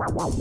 Just